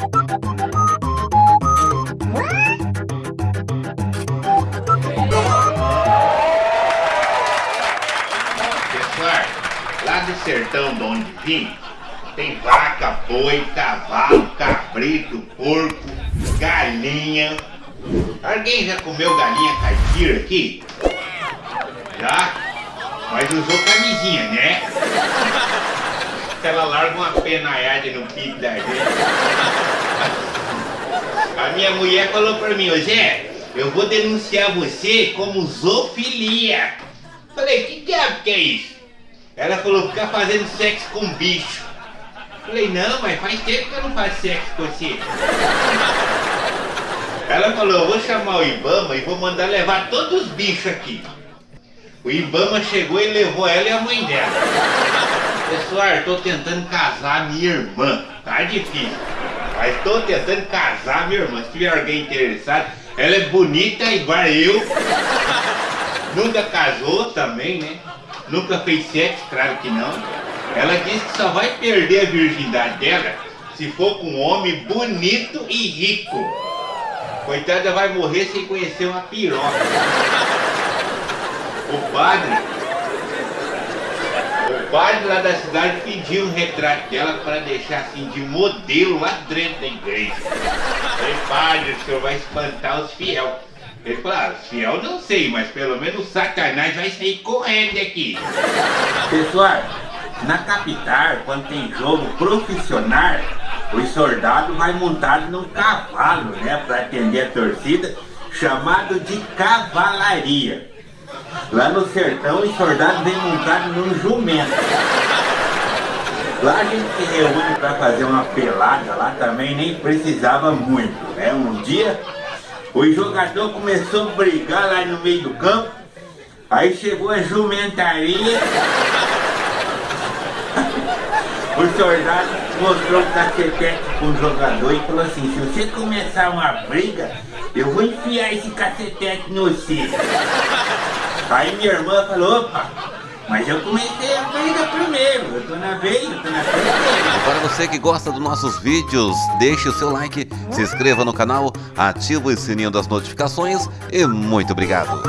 Pessoal, lá do sertão de onde vim, tem vaca, boi, cavalo, cabrito, porco, galinha. Alguém já comeu galinha caipira aqui? Já? Mas usou camisinha, né? Ela larga uma penaiada no pico da gente. A minha mulher falou pra mim, Zé, eu vou denunciar você como zoofilia. Falei, que diabo que é isso? Ela falou, ficar fazendo sexo com bicho. Falei, não, mas faz tempo que eu não faço sexo com você. Ela falou, eu vou chamar o Ibama e vou mandar levar todos os bichos aqui. O Ibama chegou e levou ela e a mãe dela. Pessoal, tô tentando casar minha irmã. Tá difícil. Mas tô tentando casar minha irmã. Se tiver alguém interessado, ela é bonita igual eu. Nunca casou também, né? Nunca fez sexo, claro que não. Ela disse que só vai perder a virgindade dela se for com um homem bonito e rico. Coitada vai morrer sem conhecer uma piroca. O padre, padre lá da cidade pediu um retrato dela para deixar assim de modelo lá dentro da igreja. Falei, padre, o senhor vai espantar os fiel. Ele falou, ah, fiel não sei, mas pelo menos satanás vai sair correndo daqui. Pessoal, na capital, quando tem jogo profissional, os soldados vai montado num cavalo, né, para atender a torcida, chamado de cavalaria. Lá no sertão, os soldados vêm montados num jumento. Lá a gente se reúne para fazer uma pelada, lá também nem precisava muito, né? Um dia, o jogador começou a brigar lá no meio do campo, aí chegou a jumentaria, o soldado mostrou um cacetete com o jogador e falou assim, se você começar uma briga, eu vou enfiar esse cacetete no você. Aí minha irmã falou, opa, mas eu comecei a briga primeiro, eu tô na vez, eu tô na. E para você que gosta dos nossos vídeos, deixe o seu like, se inscreva no canal, ative o sininho das notificações e muito obrigado.